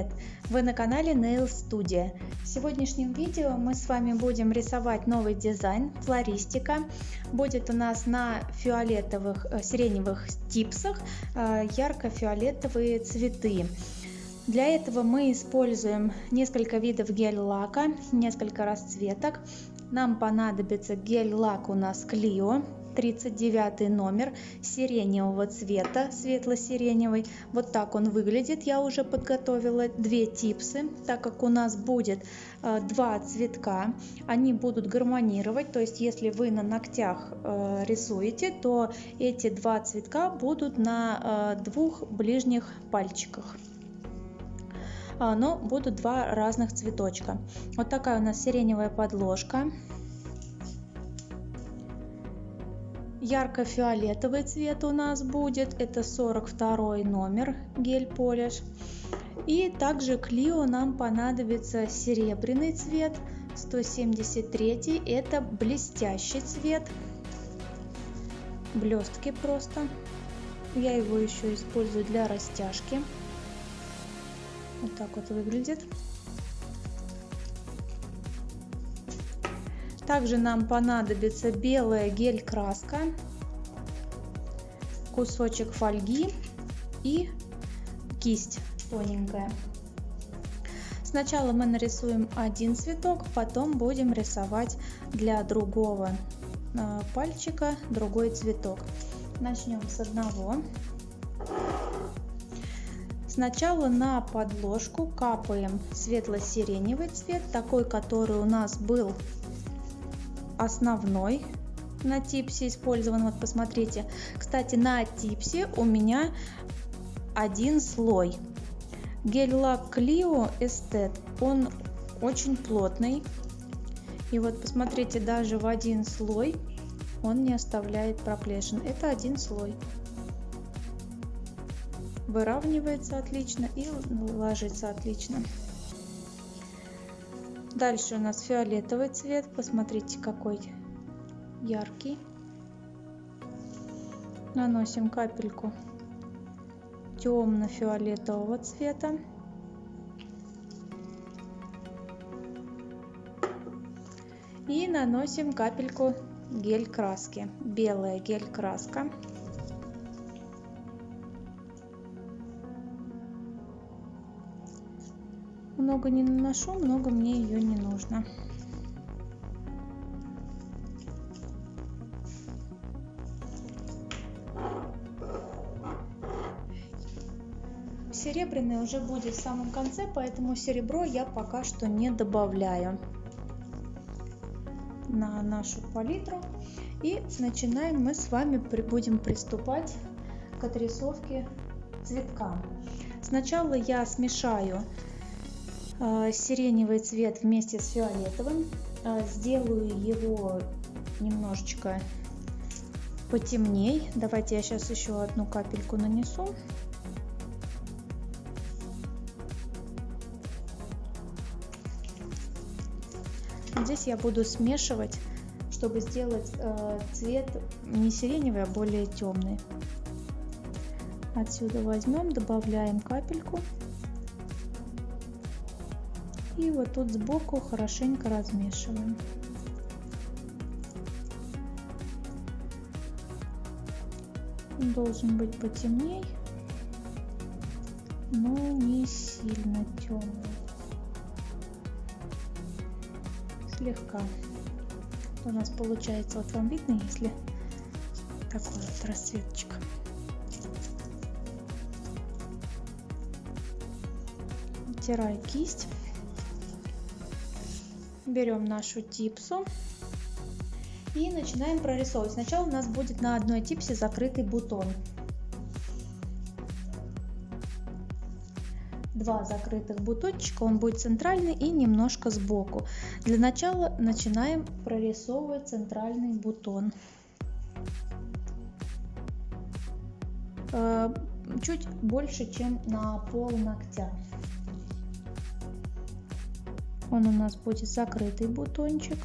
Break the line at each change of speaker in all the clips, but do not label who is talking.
привет! Вы на канале Nail Studio. В сегодняшнем видео мы с вами будем рисовать новый дизайн, флористика. Будет у нас на фиолетовых, э, сиреневых типсах э, ярко-фиолетовые цветы. Для этого мы используем несколько видов гель-лака, несколько расцветок. Нам понадобится гель-лак у нас Clio 39 номер сиреневого цвета, светло-сиреневый. Вот так он выглядит. Я уже подготовила две типсы, так как у нас будет э, два цветка. Они будут гармонировать, то есть если вы на ногтях э, рисуете, то эти два цветка будут на э, двух ближних пальчиках но будут два разных цветочка. Вот такая у нас сиреневая подложка. Ярко-фиолетовый цвет у нас будет. Это 42 номер гель полиш и также клио нам понадобится серебряный цвет 173 это блестящий цвет. Блестки просто. Я его еще использую для растяжки. Вот так вот выглядит Также нам понадобится белая гель-краска, кусочек фольги и кисть тоненькая. Сначала мы нарисуем один цветок, потом будем рисовать для другого э, пальчика другой цветок. Начнем с одного. Сначала на подложку капаем светло-сиреневый цвет, такой, который у нас был основной на типсе использован. Вот посмотрите. Кстати, на типсе у меня один слой. Гель-лак Clio Estet, он очень плотный. И вот посмотрите, даже в один слой он не оставляет проплешин. Это один слой. Выравнивается отлично и ложится отлично. Дальше у нас фиолетовый цвет. Посмотрите, какой яркий. Наносим капельку темно-фиолетового цвета. И наносим капельку гель краски. Белая гель краска. Много не наношу, много мне ее не нужно. Серебряный уже будет в самом конце, поэтому серебро я пока что не добавляю на нашу палитру. И начинаем мы с вами будем приступать к отрисовке цветка. Сначала я смешаю сиреневый цвет вместе с фиолетовым. А, сделаю его немножечко потемней. Давайте я сейчас еще одну капельку нанесу. Здесь я буду смешивать, чтобы сделать э, цвет не сиреневый, а более темный. Отсюда возьмем, добавляем капельку. И вот тут сбоку хорошенько размешиваем. Должен быть потемней, но не сильно темный. Слегка. У нас получается, вот вам видно, если такой вот расцветочка. Вытираю кисть берем нашу типсу и начинаем прорисовывать. Сначала у нас будет на одной типсе закрытый бутон. Два закрытых бутончика, он будет центральный и немножко сбоку. Для начала начинаем прорисовывать центральный бутон. Э, чуть больше, чем на пол ногтя он у нас будет закрытый бутончик.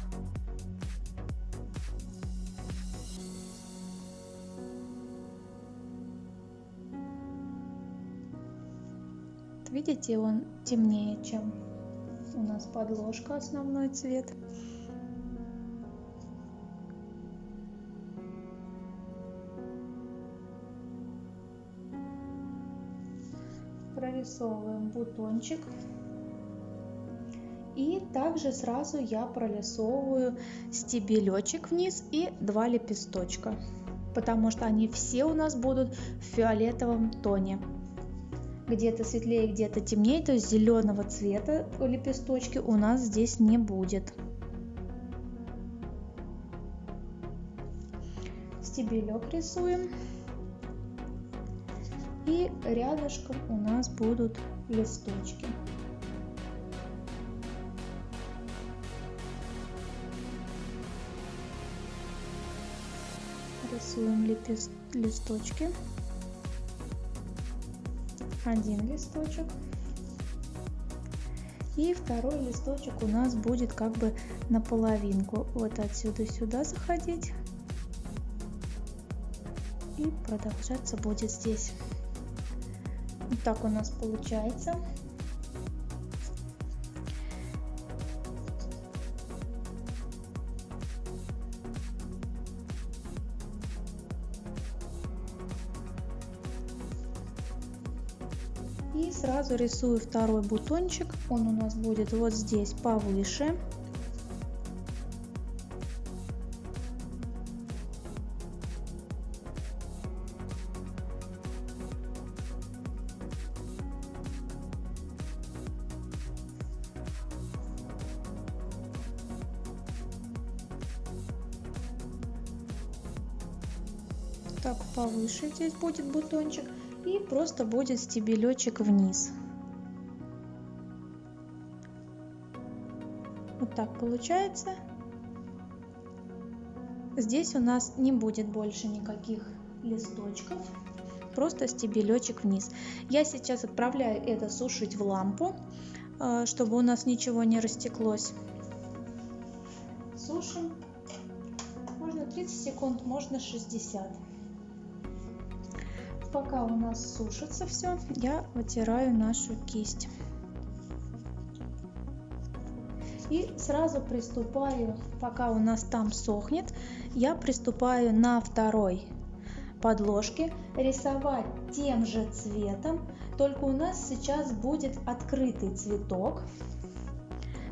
Видите он темнее чем у нас подложка основной цвет. Прорисовываем бутончик и также сразу я прорисовываю стебелечек вниз и два лепесточка потому что они все у нас будут в фиолетовом тоне. Где-то светлее где-то темнее то есть зеленого цвета лепесточки у нас здесь не будет. Стебелек рисуем. И рядышком у нас будут листочки лепест... листочки. Один листочек. И второй листочек у нас будет как бы на половинку вот отсюда сюда заходить. И продолжаться будет здесь. Вот так у нас получается сразу рисую второй бутончик. Он у нас будет вот здесь повыше. так повыше здесь будет бутончик и просто будет стебелечек вниз. Вот так получается. Здесь у нас не будет больше никаких листочков, просто стебелечек вниз. Я сейчас отправляю это сушить в лампу, э, чтобы у нас ничего не растеклось. Сушим. Можно 30 секунд, можно 60 пока у нас сушится все, я вытираю нашу кисть. И сразу приступаю, пока у нас там сохнет, я приступаю на второй подложке рисовать тем же цветом, только у нас сейчас будет открытый цветок.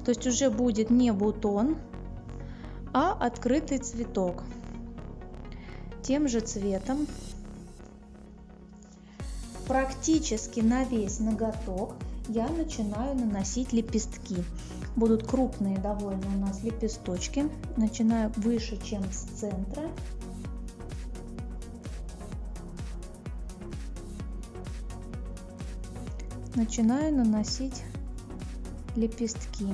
То есть уже будет не бутон, а открытый цветок. Тем же цветом практически на весь ноготок я начинаю наносить лепестки. Будут крупные довольно у нас лепесточки. Начинаю выше, чем с центра. Начинаю наносить лепестки.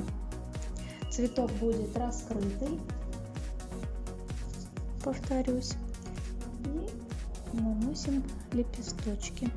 Цветок будет раскрытый, повторюсь, и наносим лепесточки.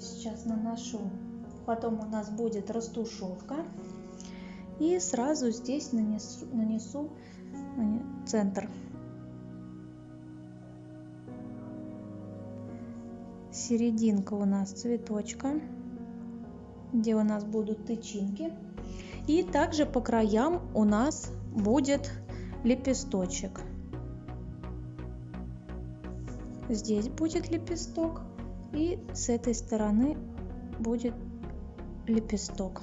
Сейчас наношу. Потом у нас будет растушевка. И сразу здесь нанесу, нанесу центр. Серединка у нас цветочка. где у нас будут тычинки. И также по краям у нас будет лепесточек. Здесь будет лепесток и с этой стороны будет лепесток.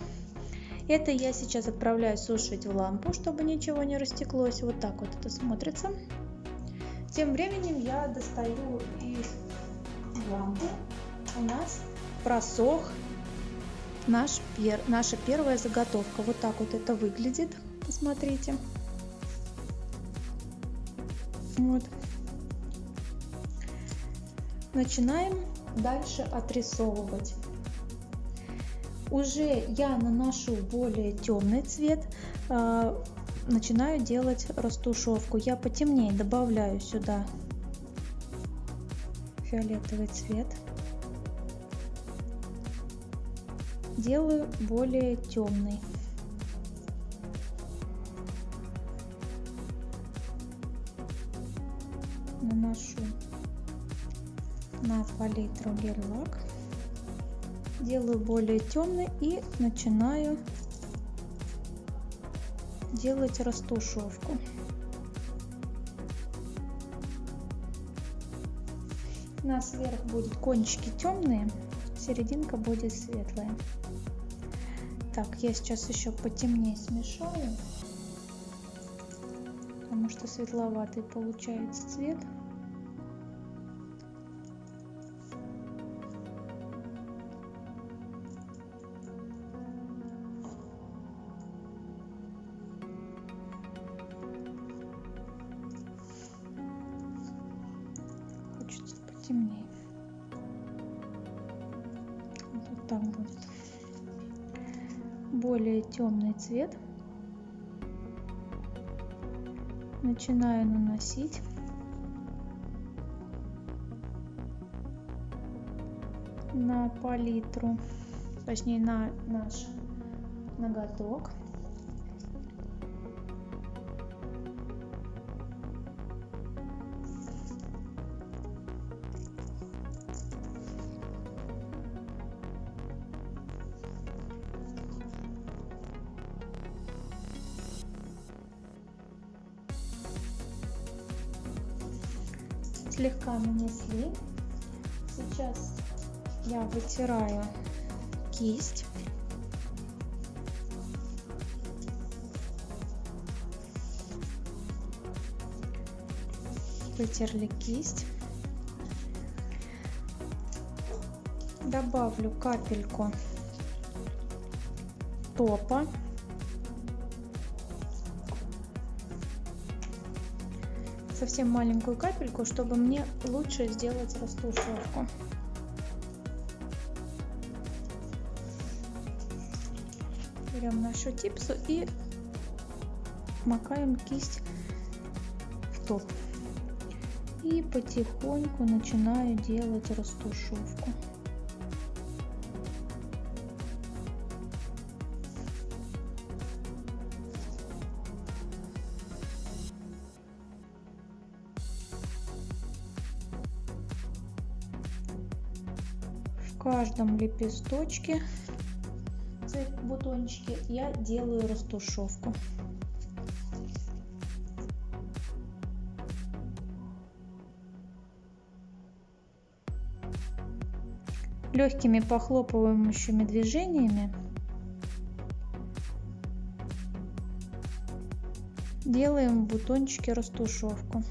Это я сейчас отправляю сушить в лампу, чтобы ничего не растеклось. Вот так вот это смотрится. Тем временем я достаю из лампы. У нас просох наш пер, наша первая заготовка. Вот так вот это выглядит. Посмотрите. Вот. Начинаем дальше отрисовывать. Уже я наношу более темный цвет, э, начинаю делать растушевку. Я потемнее добавляю сюда фиолетовый цвет. Делаю более темный. Палитру гель-лак делаю более темный и начинаю делать растушевку. У нас вверх будут кончики темные, серединка будет светлая. Так, я сейчас еще потемнее смешаю, потому что светловатый получается цвет. Темный цвет. Начинаю наносить. на палитру, точнее на наш ноготок. Слегка нанесли. Сейчас я вытираю кисть. Вытерли кисть. Добавлю капельку топа. Совсем маленькую капельку, чтобы мне лучше сделать растушевку. Берем нашу типсу и макаем кисть в топ. И потихоньку начинаю делать растушевку. Каждом лепесточке бутончике я делаю растушевку. Легкими похлопывающими движениями делаем в бутончике растушевку.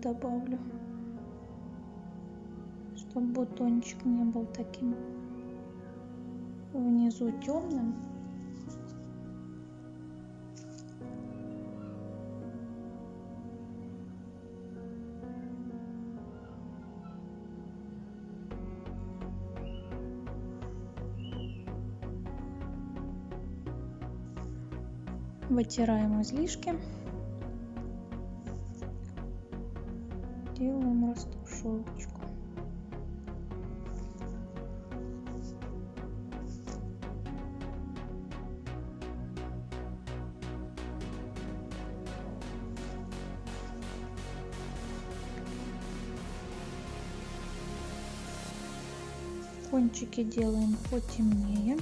Добавлю чтобы бутончик не был таким внизу темным. Вытираем излишки сделаем растушевочку. Кончики делаем потемнее.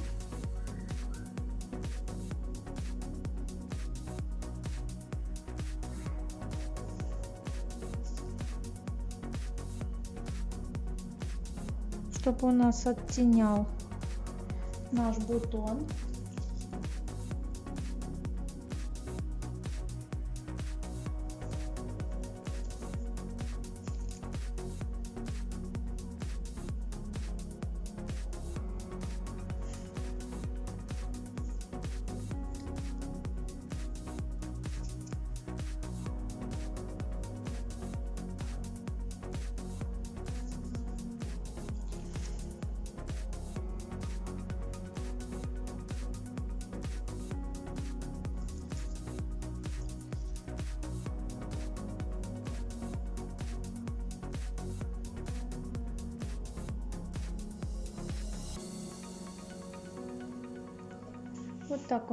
Чтобы у нас оттенял наш бутон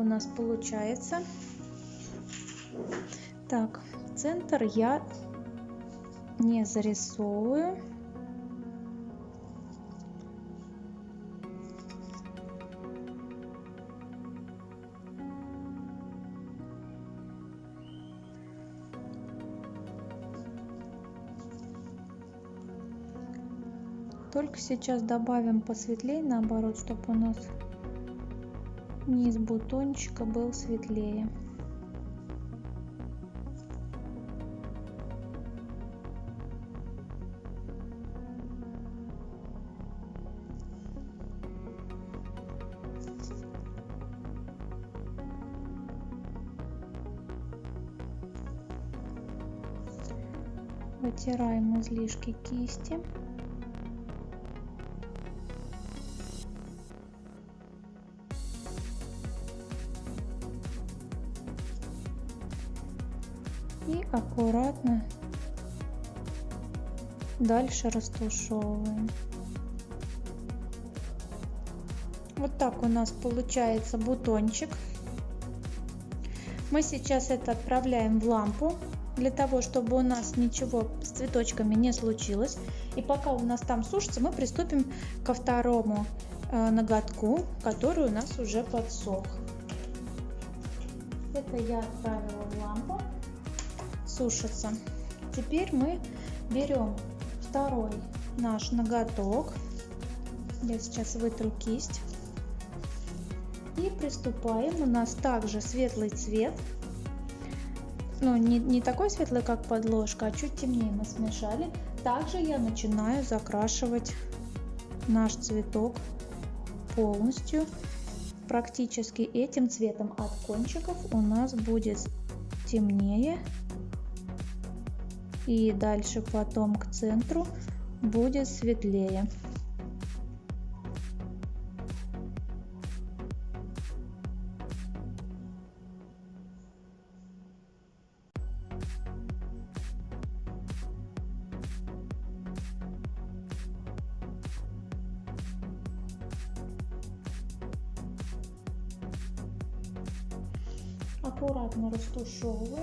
нас получается. Так, центр я не зарисовываю. Только сейчас добавим посветлее, наоборот, чтобы у нас низ бутончика был светлее. Вытираем излишки кисти дальше растушевываем. Вот так у нас получается бутончик. Мы сейчас это отправляем в лампу, для того, чтобы у нас ничего с цветочками не случилось. И пока у нас там сушится, мы приступим ко второму э, ноготку, который у нас уже подсох. Это я отправила в лампу сушится. Теперь мы берем второй наш ноготок. Я сейчас вытру кисть. И приступаем. У нас также светлый цвет. Ну, не, не такой светлый, как подложка, а чуть темнее мы смешали. Также я начинаю закрашивать наш цветок полностью. Практически этим цветом от кончиков у нас будет темнее и дальше потом к центру будет светлее. аккуратно растушевываем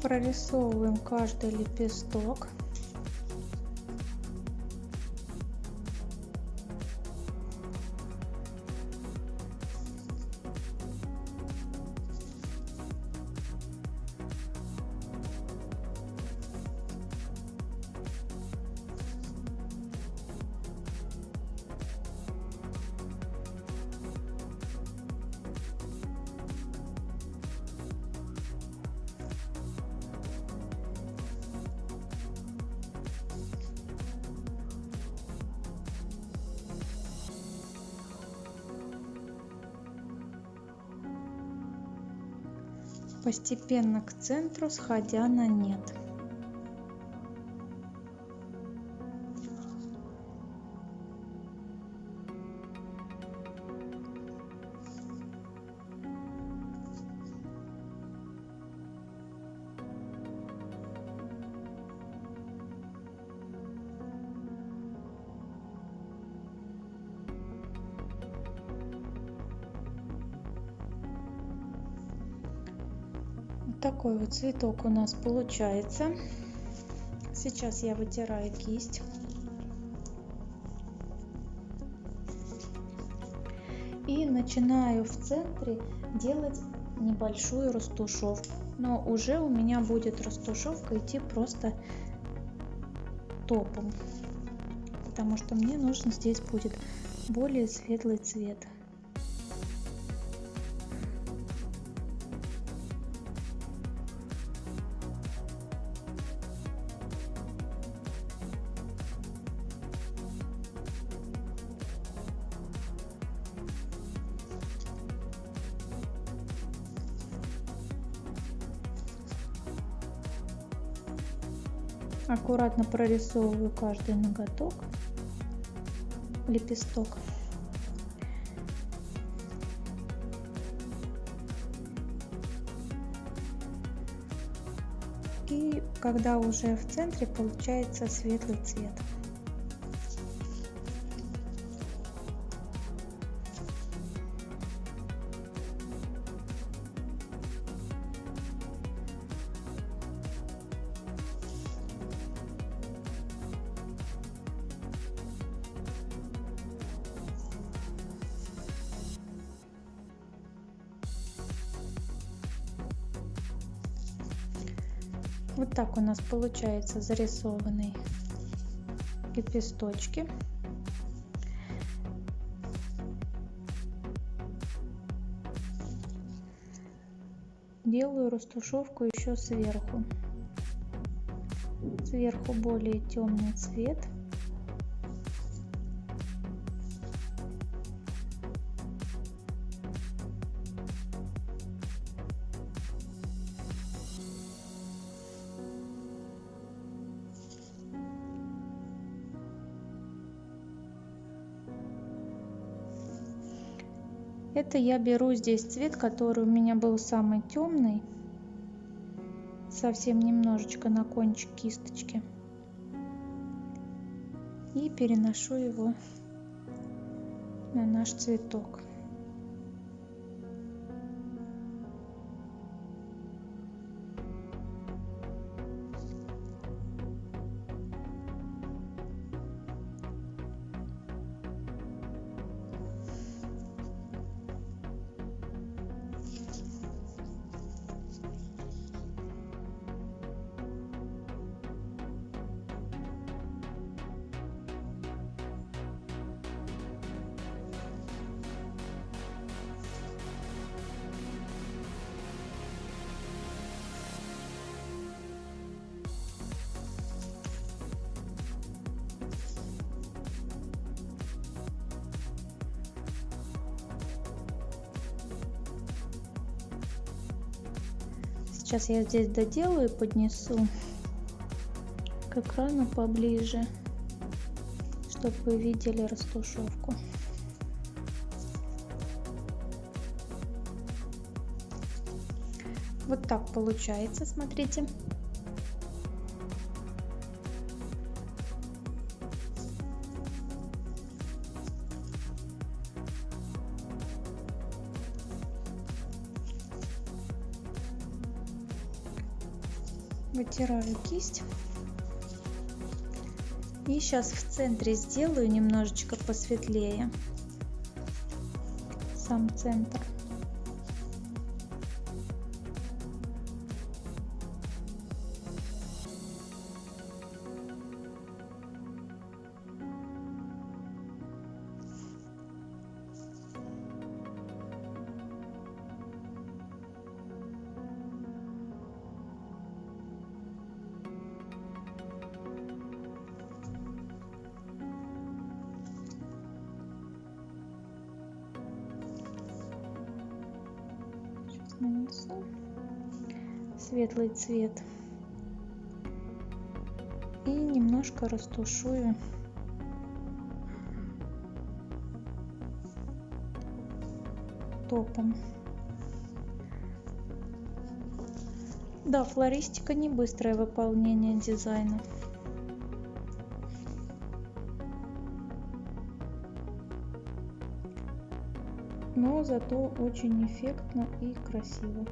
прорисовываем каждый лепесток постепенно к центру сходя на нет такой вот цветок у нас получается. Сейчас я вытираю кисть. И начинаю в центре делать небольшую растушевку. Но уже у меня будет растушевка идти просто топом потому что мне нужен здесь будет более светлый цвет аккуратно прорисовываю каждый ноготок лепесток. И когда уже в центре получается светлый цвет так у нас получается зарисованные лепесточки. Делаю растушевку еще сверху. Сверху более темный цвет. Это я беру здесь цвет, который у меня был самый темный. Совсем немножечко на кончик кисточки. И переношу его на наш цветок. Сейчас я здесь доделаю и поднесу к экрану поближе, чтобы вы видели растушевку. Вот так получается, смотрите. Вытираю кисть. И сейчас в центре сделаю немножечко посветлее. Сам центр. Светлый цвет и немножко растушую топом. Да, флористика не быстрое выполнение дизайна. но зато очень эффектно и красиво.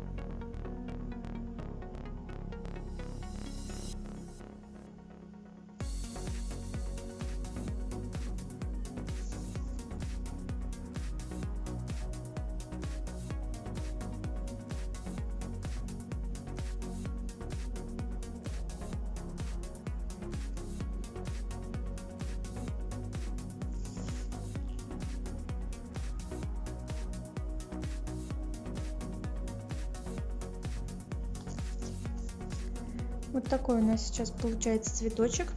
Сейчас получается цветочек.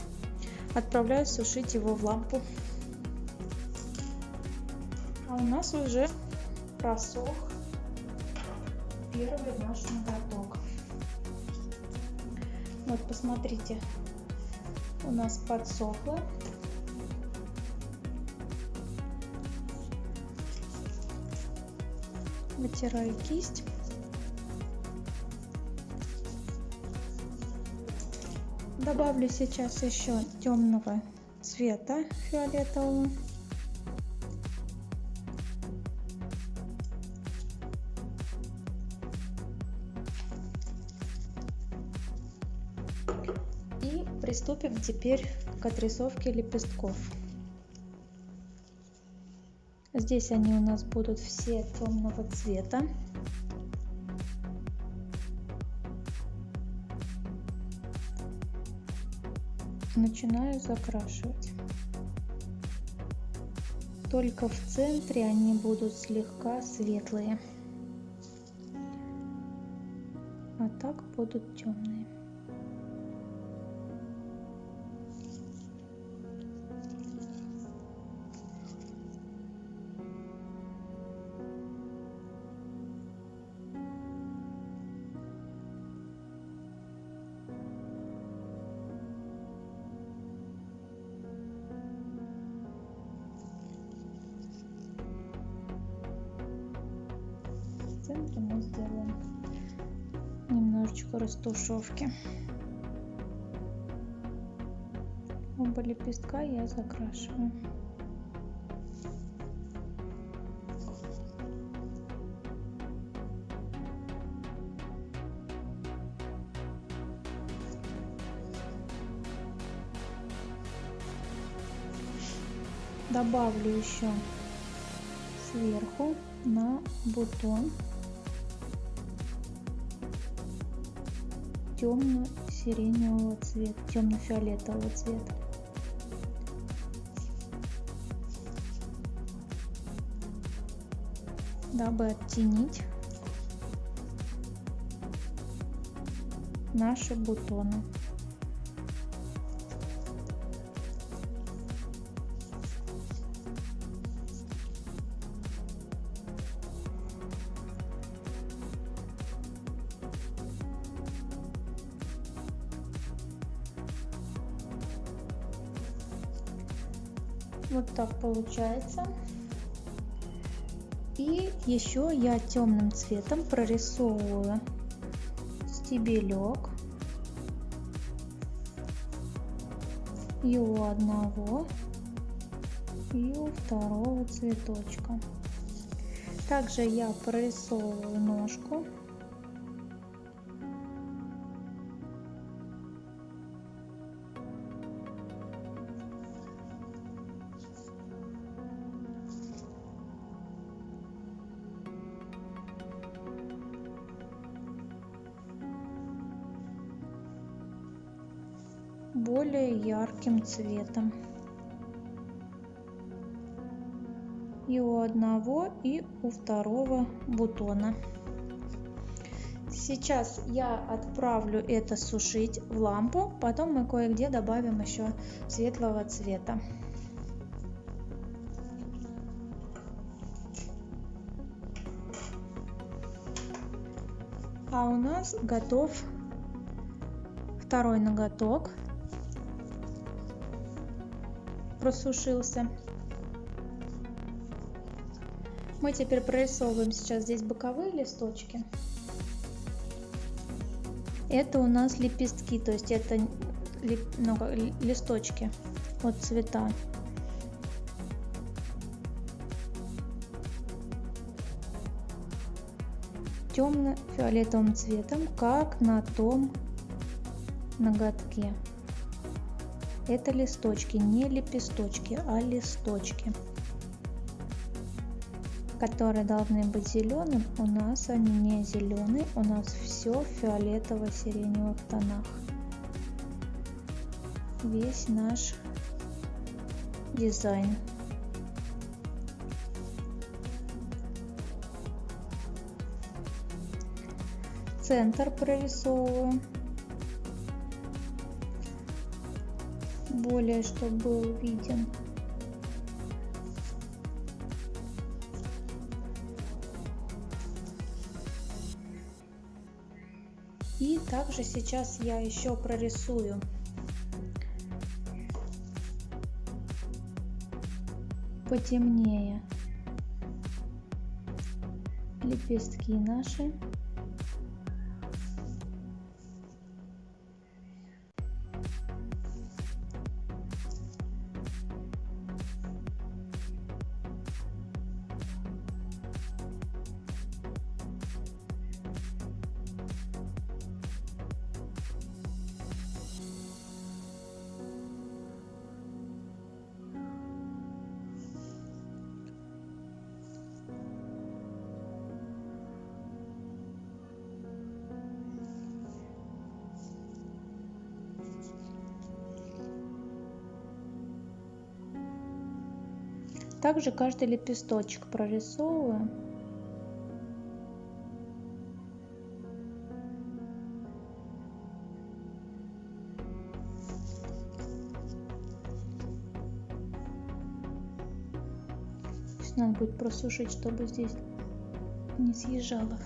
Отправляю сушить его в лампу. А у нас уже просох первый наш ноготок. Вот посмотрите, у нас подсохло. Вытираю кисть. Добавлю сейчас еще темного цвета фиолетового. И приступим теперь к отрисовке лепестков. Здесь они у нас будут все темного цвета. Начинаю закрашивать. Только в центре они будут слегка светлые, а так будут темные. Растушевки. Оба лепестка я закрашиваю. Добавлю еще сверху на бутон темно-сиреневого цвета, темно-фиолетового цвета. Дабы оттенить наши бутоны. Вот так получается. И еще я темным цветом прорисовываю стебелек. И у одного, и у второго цветочка. Также я прорисовываю ножку. Ярким цветом. И у одного, и у второго бутона. Сейчас я отправлю это сушить в лампу, потом мы кое-где добавим еще светлого цвета. А у нас готов второй ноготок. Просушился. Мы теперь прорисовываем сейчас здесь боковые листочки. Это у нас лепестки, то есть это ну, листочки от цвета. темно-фиолетовым цветом, как на том ноготке. Это листочки, не лепесточки, а листочки, которые должны быть зеленым. У нас они не зеленые, у нас все в фиолетово-сиреневых тонах. Весь наш дизайн. центр прорисовываю более чтобы был виден и также сейчас я еще прорисую. Потемнее. Лепестки наши Также каждый лепесточек прорисовываю. надо будет просушить, чтобы здесь не съезжало.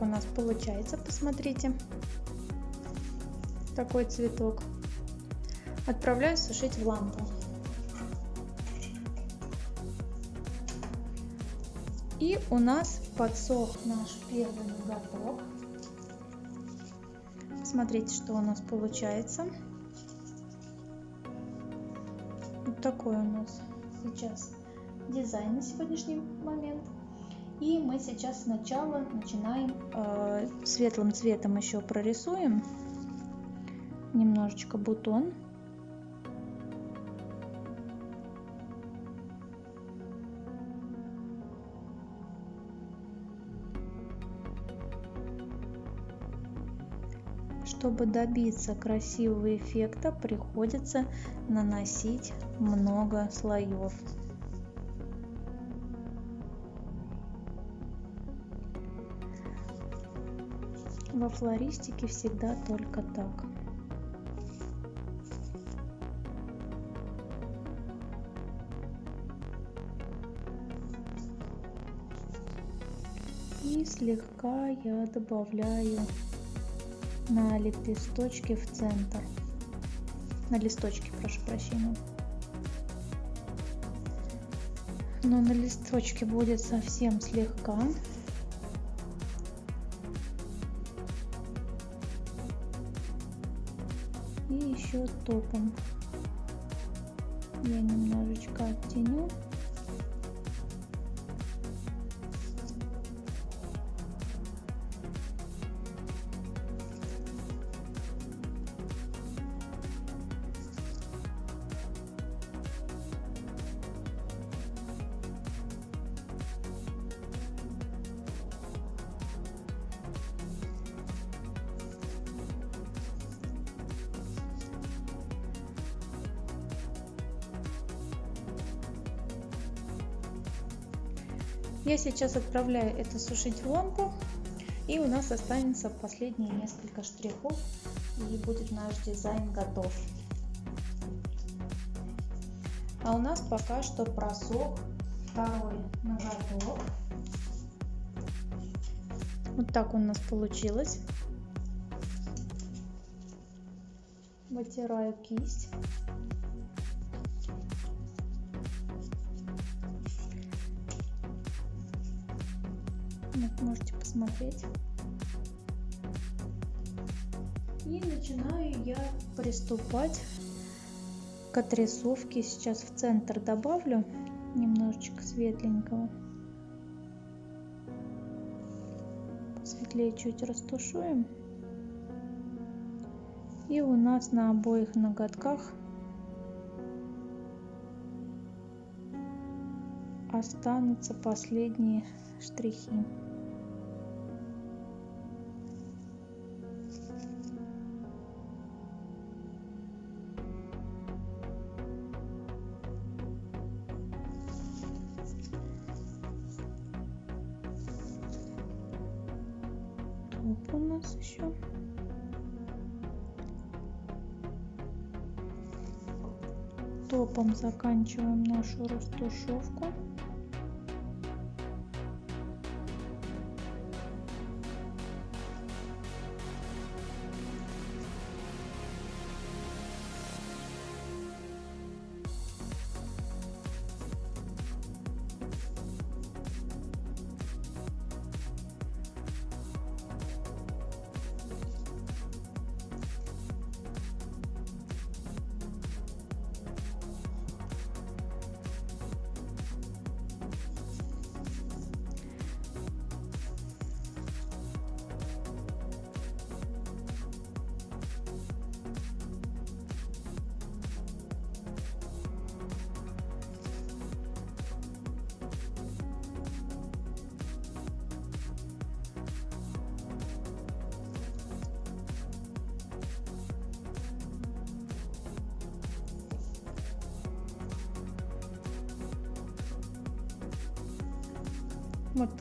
У нас получается, посмотрите. Такой цветок. Отправляю сушить в лампу. И у нас подсох наш первый ноготок. Смотрите, что у нас получается. Вот такой у нас сейчас дизайн на сегодняшний момент. И мы сейчас сначала начинаем э, светлым цветом еще прорисуем немножечко бутон. Чтобы добиться красивого эффекта, приходится наносить много слоев. Во флористике всегда только так. И слегка я добавляю на лепесточки в центр. На листочки, прошу прощения. Но на листочке будет совсем слегка. Еще топом я немножечко оттеню. Я сейчас отправляю это сушить в лампу. И у нас останется последние несколько штрихов. И будет наш дизайн готов. А у нас пока что просох второй ноготок. Вот так у нас получилось. Вытираю кисть. Приступать к отрисовке. Сейчас в центр добавлю немножечко светленького. Светлее чуть растушуем. И у нас на обоих ноготках останутся последние штрихи. У нас еще. Топом заканчиваем нашу растушевку.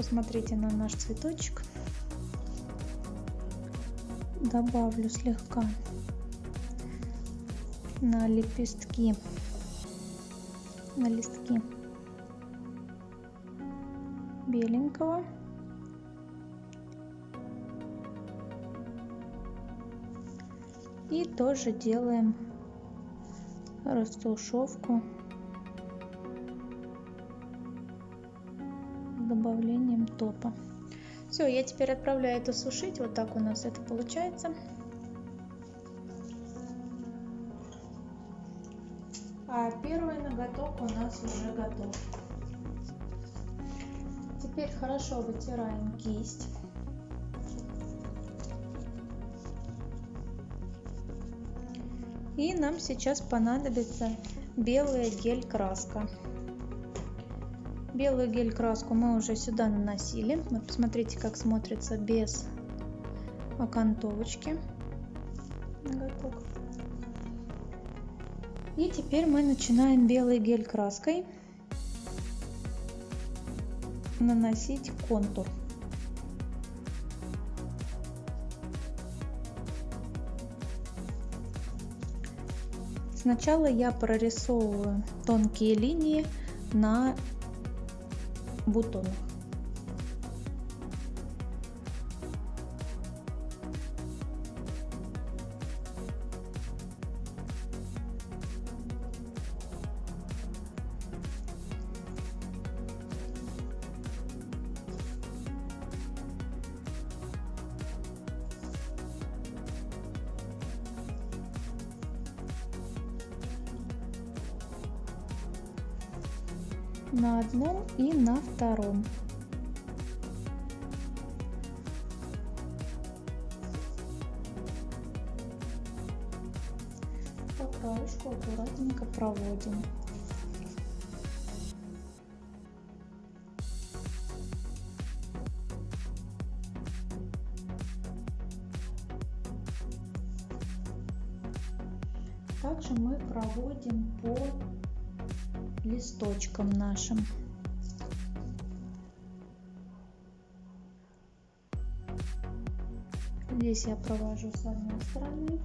Посмотрите на наш цветочек. Добавлю слегка на лепестки, на листки беленького. И тоже делаем растушевку топа. Все, я теперь отправляю это сушить. Вот так у нас это получается. А первый ноготок у нас уже готов. Теперь хорошо вытираем кисть. И нам сейчас понадобится белая гель-краска. Белую гель-краску мы уже сюда наносили. Вот посмотрите, как смотрится без окантовочки. И теперь мы начинаем белой гель-краской наносить контур. Сначала я прорисовываю тонкие линии на бутонах. На одном и на втором. По краешку аккуратненько проводим. Здесь я провожу с одной стороны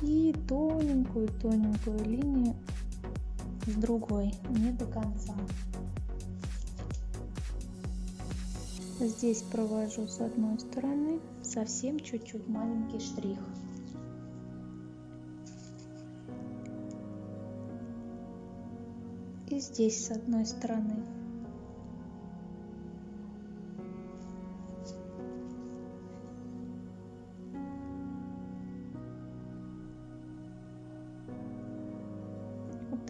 и тоненькую-тоненькую линию с другой, не до конца. Здесь провожу с одной стороны совсем чуть-чуть маленький штрих. и здесь с одной стороны.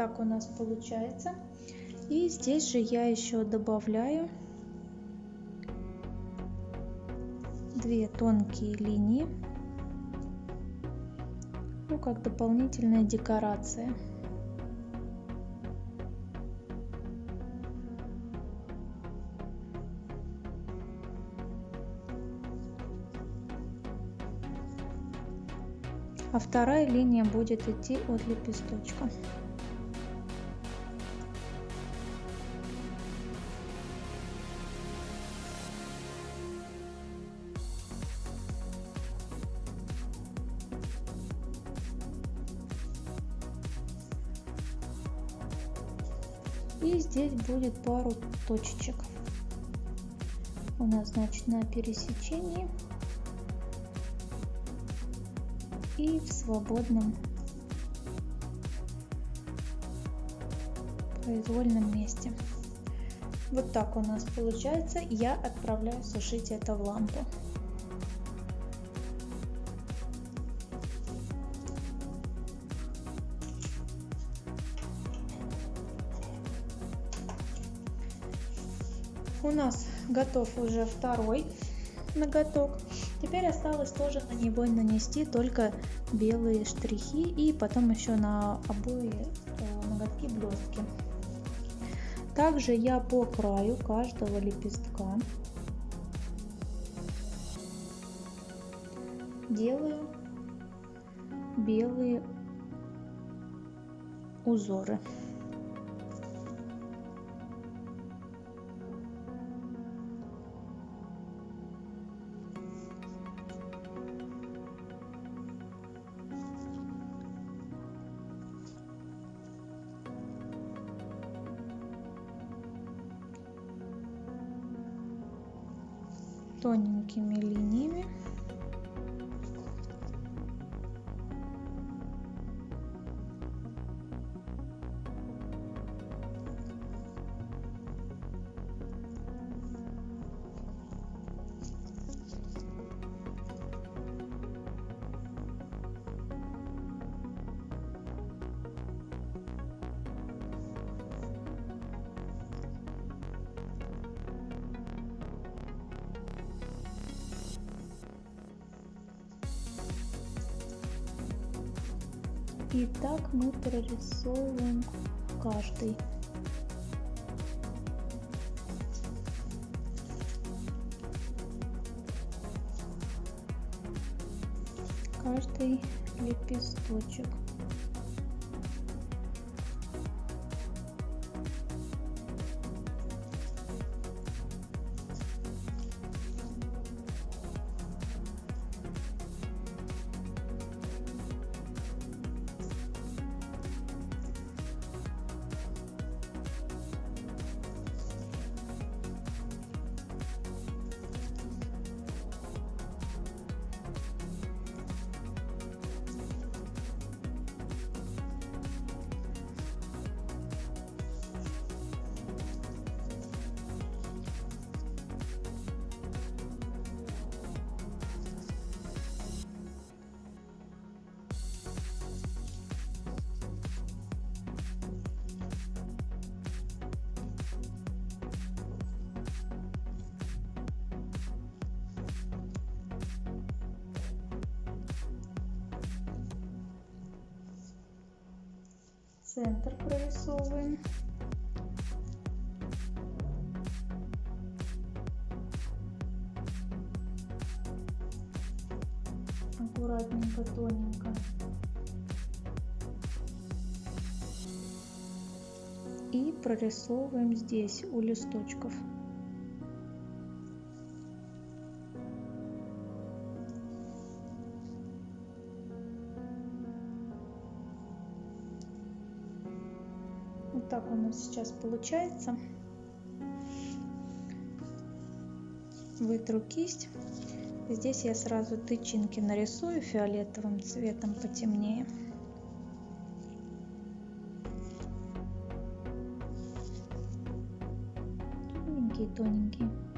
Так у нас получается. И здесь же я еще добавляю две тонкие линии, ну как дополнительная декорация. а вторая линия будет идти от лепесточка. Будет пару точечек. У нас значит на пересечении и в свободном произвольном месте. Вот так у нас получается. Я отправляю сушить это в лампу. Готов уже второй ноготок. Теперь осталось тоже на него нанести только белые штрихи и потом еще на обои э, ноготки блестки. Также я по краю каждого лепестка делаю белые узоры. Тоненькими линиями мы прорисовываем каждый. Каждый лепесточек. Центр прорисовываем. Аккуратненько, тоненько. И прорисовываем здесь у листочков. Сейчас получается. Вытру кисть. Здесь я сразу тычинки нарисую фиолетовым цветом потемнее. Тоненькие-тоненькие.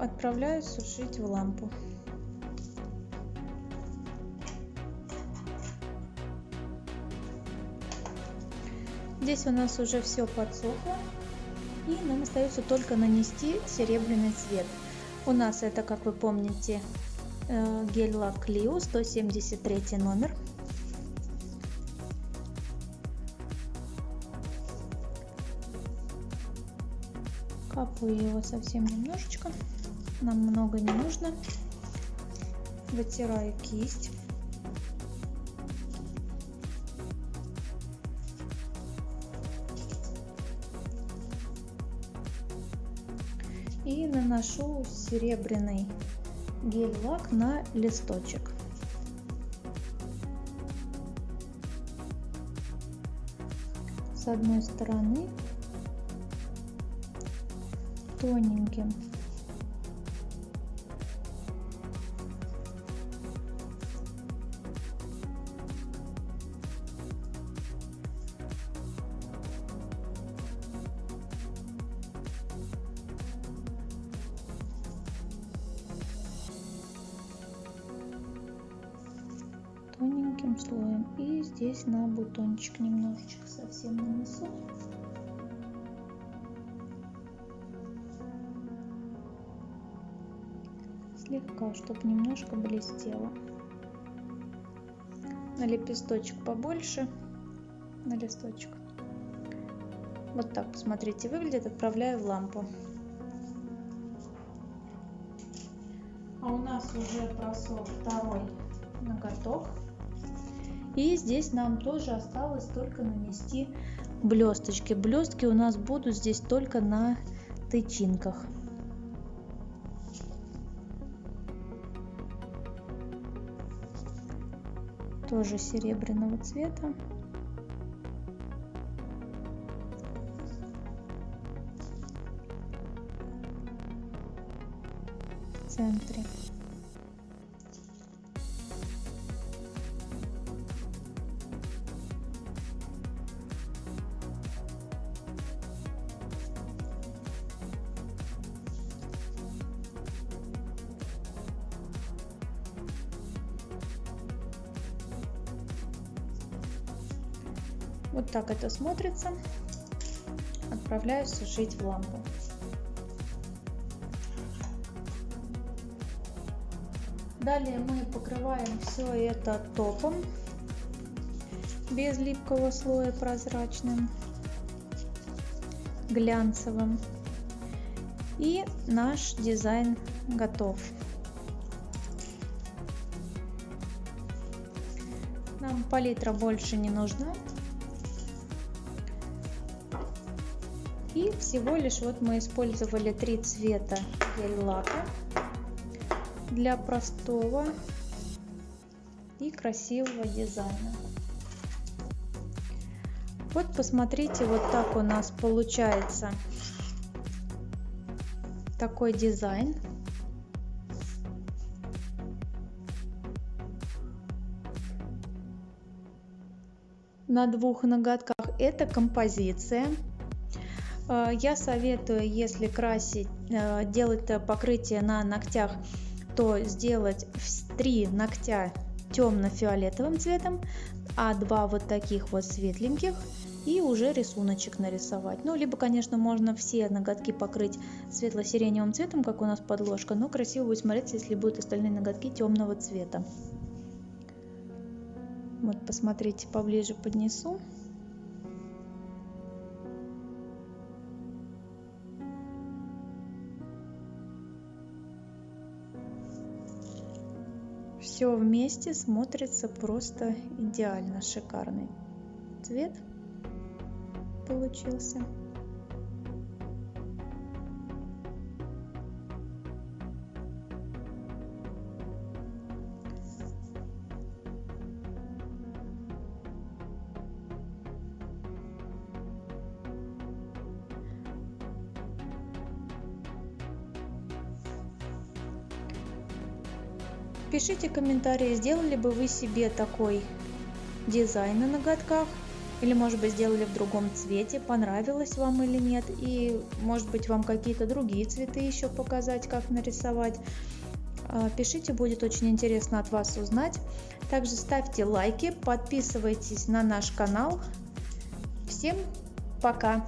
Отправляю сушить в лампу. Здесь у нас уже все подсохло. И нам остается только нанести серебряный цвет. У нас это, как вы помните, гель-лак Clio 173 номер. Капаю его совсем немножечко. Нам много не нужно. Вытираю кисть. И наношу серебряный гель-лак на листочек. С одной стороны тоненьким. Бутончик немножечко совсем нанесу слегка, чтобы немножко блестело. На лепесточек побольше, на листочек. Вот так, посмотрите, выглядит. Отправляю в лампу. А у нас уже просох второй ноготок. И здесь нам тоже осталось только нанести блесточки. Блестки у нас будут здесь только на тычинках. тоже серебряного цвета. В центре. Так это смотрится. Отправляю сушить в лампу. Далее мы покрываем все это топом без липкого слоя прозрачным, глянцевым. И наш дизайн готов. Нам палитра больше не нужна, всего лишь вот мы использовали три цвета гель-лака для простого и красивого дизайна. Вот посмотрите, вот так у нас получается такой дизайн. На двух ноготках это композиция. Э, я советую, если красить, э, делать покрытие на ногтях, то сделать три ногтя темно-фиолетовым цветом, а два вот таких вот светленьких и уже рисуночек нарисовать. Ну, либо, конечно, можно все ноготки покрыть светло-сиреневым цветом, как у нас подложка, но красиво будет смотреться, если будут остальные ноготки темного цвета. Вот, посмотрите, поближе поднесу. Все вместе смотрится просто идеально шикарный. Цвет получился Пишите комментарии, сделали бы вы себе такой дизайн на ноготках, или может быть сделали в другом цвете, понравилось вам или нет, и может быть вам какие-то другие цветы еще показать, как нарисовать. А, пишите, будет очень интересно от вас узнать. Также ставьте лайки, подписывайтесь на наш канал. Всем пока!